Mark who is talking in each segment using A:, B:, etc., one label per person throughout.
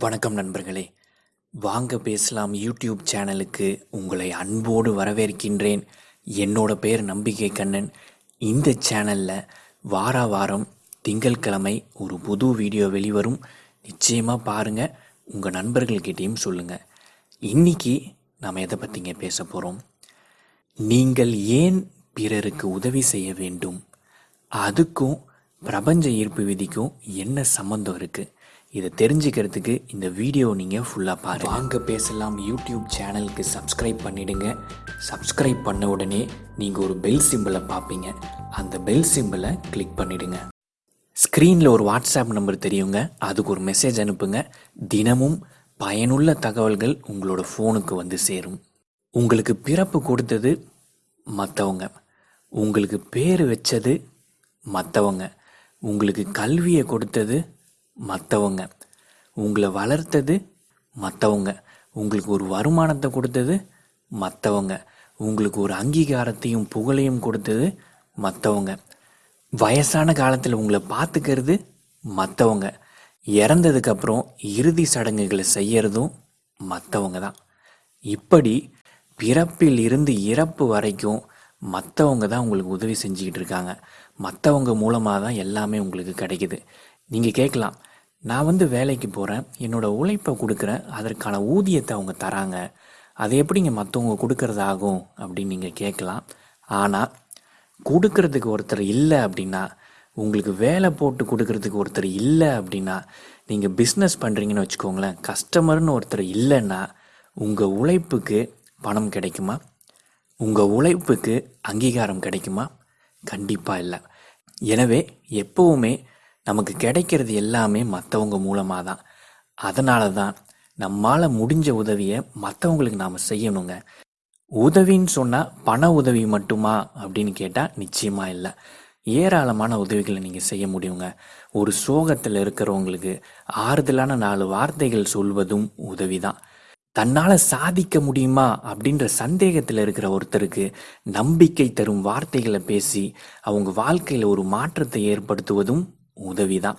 A: வணக்கம் நண்பர்களே. வாங்க பேசலாம் யூடியூப் சேனலுக்கு. உங்களை அன்போடு வரவேற்கின்றேன். என்னோட பேர் நம்பிக்கை கண்ணன். இந்த சேனலில் வார வாரம் திங்கட்கிழமை ஒரு புது வீடியோ வெளிவரும். நிச்சயமாக பாருங்கள் உங்கள் நண்பர்கள்கிட்டேயும் சொல்லுங்கள் இன்னைக்கு நாம் எதை பற்றிங்க பேச போகிறோம் நீங்கள் ஏன் பிறருக்கு உதவி செய்ய வேண்டும்? அதுக்கும் பிரபஞ்ச ஈர்ப்பு விதிக்கும் என்ன சம்மந்தம் இருக்குது இதை தெரிஞ்சுக்கிறதுக்கு இந்த வீடியோ நீங்கள் ஃபுல்லாக பாருங்க. வாங்க பேசலாம். யூடியூப் சேனலுக்கு சப்ஸ்கிரைப் பண்ணிடுங்க. சப்ஸ்கிரைப் பண்ண உடனே நீங்கள் ஒரு பெல் சிம்பிளை பார்ப்பீங்க. அந்த பெல் சிம்பிளை கிளிக் பண்ணிடுங்க. ஸ்க்ரீனில் ஒரு வாட்ஸ்அப் நம்பர் தெரியுங்க. அதுக்கு ஒரு மெசேஜ் அனுப்புங்க. தினமும் பயனுள்ள தகவல்கள் உங்களோட ஃபோனுக்கு வந்து சேரும். உங்களுக்கு பிறப்பு கொடுத்தது மற்றவங்க உங்களுக்கு பேர் வச்சது மற்றவங்க உங்களுக்கு கல்வியை கொடுத்தது மற்றவங்க உங்களை வளர்த்தது மற்றவங்க உங்களுக்கு ஒரு வருமானத்தை கொடுத்தது மற்றவங்க உங்களுக்கு ஒரு அங்கீகாரத்தையும் புகழையும் கொடுத்தது மற்றவங்க வயசான காலத்தில் உங்களை பார்த்துக்கிறது மற்றவங்க இறந்ததுக்கப்புறம் இறுதி சடங்குகளை செய்யறதும் மற்றவங்க தான். இப்படி பிறப்பில் இருந்து இறப்பு வரைக்கும் மற்றவங்க தான் உங்களுக்கு உதவி செஞ்சுக்கிட்டு இருக்காங்க. மற்றவங்க மூலமாக தான் எல்லாமே உங்களுக்கு கிடைக்குது. நீங்கள் கேட்கலாம் நான் வந்து வேலைக்கு போகிறேன் என்னோடய உழைப்பை கொடுக்குறேன் அதற்கான ஊதியத்தை அவங்க தராங்க. அது எப்படிங்க மற்றவங்க கொடுக்கறதாகும் அப்படின்னு நீங்கள் கேட்கலாம். ஆனால் கொடுக்கறதுக்கு ஒருத்தர் இல்லை அப்படின்னா உங்களுக்கு வேலை போட்டு கொடுக்கறதுக்கு ஒருத்தர் இல்லை அப்படின்னா நீங்கள் பிஸ்னஸ் பண்ணுறீங்கன்னு வச்சுக்கோங்களேன் கஸ்டமர்னு ஒருத்தர் இல்லைன்னா உங்கள் உழைப்புக்கு பணம் கிடைக்குமா? உங்கள் உழைப்புக்கு அங்கீகாரம் கிடைக்குமா? கண்டிப்பாக இல்லை. எனவே எப்போவுமே நமக்கு கிடைக்கிறது எல்லாமே மற்றவங்க மூலமாக தான் அதனால தான் நம்மால் முடிஞ்ச உதவியை மற்றவங்களுக்கு நாம் செய்யணுங்க. உதவின்னு சொன்னால் பண உதவி மட்டுமா அப்படின்னு கேட்டால் நிச்சயமாக இல்லை. ஏராளமான உதவிகளை நீங்கள் செய்ய முடியுங்க. ஒரு சோகத்தில் இருக்கிறவங்களுக்கு ஆறுதலான நாலு வார்த்தைகள் சொல்வதும் உதவி தான் தன்னால் சாதிக்க முடியுமா அப்படின்ற சந்தேகத்தில் இருக்கிற ஒருத்தருக்கு நம்பிக்கை தரும் வார்த்தைகளை பேசி அவங்க வாழ்க்கையில் ஒரு மாற்றத்தை ஏற்படுத்துவதும் உதவி தான்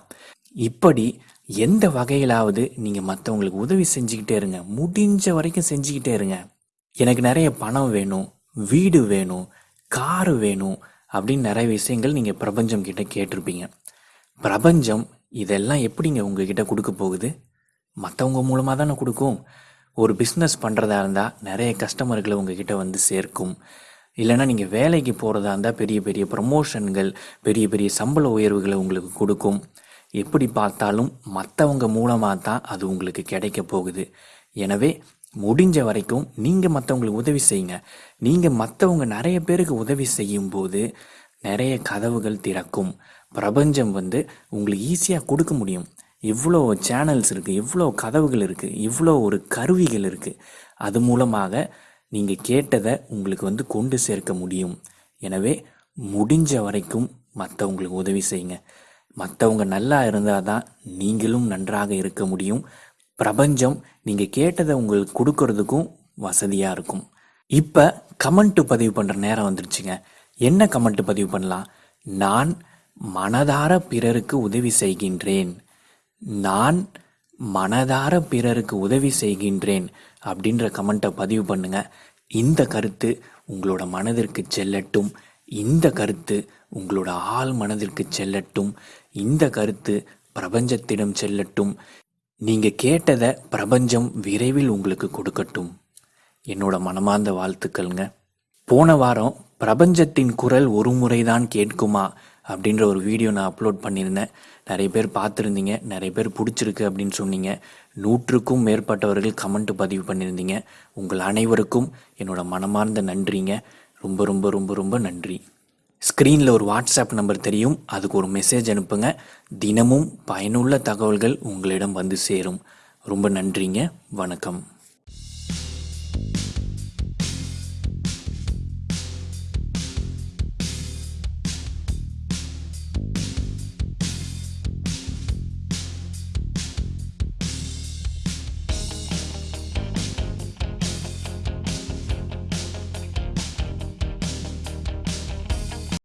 A: இப்படி எந்த வகையிலாவது நீங்கள் மற்றவங்களுக்கு உதவி செஞ்சுக்கிட்டே இருங்க. முடிஞ்ச வரைக்கும் செஞ்சுக்கிட்டே இருங்க. எனக்கு நிறைய பணம் வேணும் வீடு வேணும் காரு வேணும் அப்படின்னு நிறைய விஷயங்கள் நீங்கள் பிரபஞ்சம் கிட்ட கேட்டிருப்பீங்க. பிரபஞ்சம் இதெல்லாம் எப்படிங்க உங்ககிட்ட கொடுக்க போகுது? மற்றவங்க மூலமாக தானே கொடுக்கும். ஒரு பிஸ்னஸ் பண்ணுறதா இருந்தால் நிறைய கஸ்டமர்களை உங்ககிட்ட வந்து சேர்க்கும். இல்லைன்னா நீங்கள் வேலைக்கு போகிறதா இருந்தால் பெரிய பெரிய ப்ரமோஷன்கள் பெரிய பெரிய சம்பள உயர்வுகளை உங்களுக்கு கொடுக்கும். எப்படி பார்த்தாலும் மற்றவங்க மூலமாக தான் அது உங்களுக்கு கிடைக்க போகுது. எனவே முடிஞ்ச வரைக்கும் நீங்கள் மற்றவங்களுக்கு உதவி செய்யுங்க. நீங்கள் மற்றவங்க நிறைய பேருக்கு உதவி செய்யும்போது நிறைய கதவுகள் திறக்கும். பிரபஞ்சம் வந்து உங்களுக்கு ஈஸியாக கொடுக்க முடியும். இவ்வளோ சேனல்ஸ் இருக்குது இவ்வளோ கதவுகள் இருக்குது இவ்வளோ ஒரு கருவிகள் இருக்குது அது மூலமாக நீங்கள் கேட்டதை உங்களுக்கு வந்து கொண்டு சேர்க்க முடியும். எனவே முடிஞ்ச வரைக்கும் மற்றவங்களுக்கு உதவி செய்யுங்க. மற்றவங்க நல்லா இருந்தால் தான் நீங்களும் நன்றாக இருக்க முடியும். பிரபஞ்சம் நீங்கள் கேட்டதை உங்களுக்கு கொடுக்கறதுக்கும் வசதியாக இருக்கும். இப்போ கமெண்ட்டு பதிவு பண்ணுற நேரம் வந்துருச்சுங்க. என்ன கமெண்ட் பதிவு பண்ணலாம்? நான் மனதார பிறருக்கு உதவி செய்கின்றேன். நான் மனதார பிறருக்கு உதவி செய்கின்றேன் அப்படின்ற கமெண்ட்டை பதிவு பண்ணுங்க. இந்த கருத்து உங்களோட மனதிற்கு செல்லட்டும். இந்த கருத்து உங்களோட ஆள் மனதிற்கு செல்லட்டும். இந்த கருத்து பிரபஞ்சத்திடம் செல்லட்டும். நீங்கள் கேட்டதை பிரபஞ்சம் விரைவில் உங்களுக்கு கொடுக்கட்டும். என்னோட மனமார்ந்த வாழ்த்துக்கள்ங்க. போன வாரம் பிரபஞ்சத்தின் குரல் ஒரு முறைதான் கேட்குமா? அப்படின்ற ஒரு வீடியோ நான் அப்லோட் பண்ணியிருந்தேன். நிறைய பேர் பார்த்துருந்தீங்க. நிறைய பேர் பிடிச்சிருக்கு அப்படின்னு சொன்னீங்க. நூற்றுக்கும் மேற்பட்டவர்கள் கமெண்ட் பதிவு பண்ணியிருந்தீங்க. உங்கள் அனைவருக்கும் என்னோட மனமார்ந்த நன்றிங்க. ரொம்ப ரொம்ப ரொம்ப ரொம்ப நன்றி. ஸ்க்ரீனில் ஒரு வாட்ஸ்அப் நம்பர் தெரியும். அதுக்கு ஒரு மெசேஜ் அனுப்புங்க. தினமும் பயனுள்ள தகவல்கள் உங்களிடம் வந்து சேரும். ரொம்ப நன்றிங்க. வணக்கம்.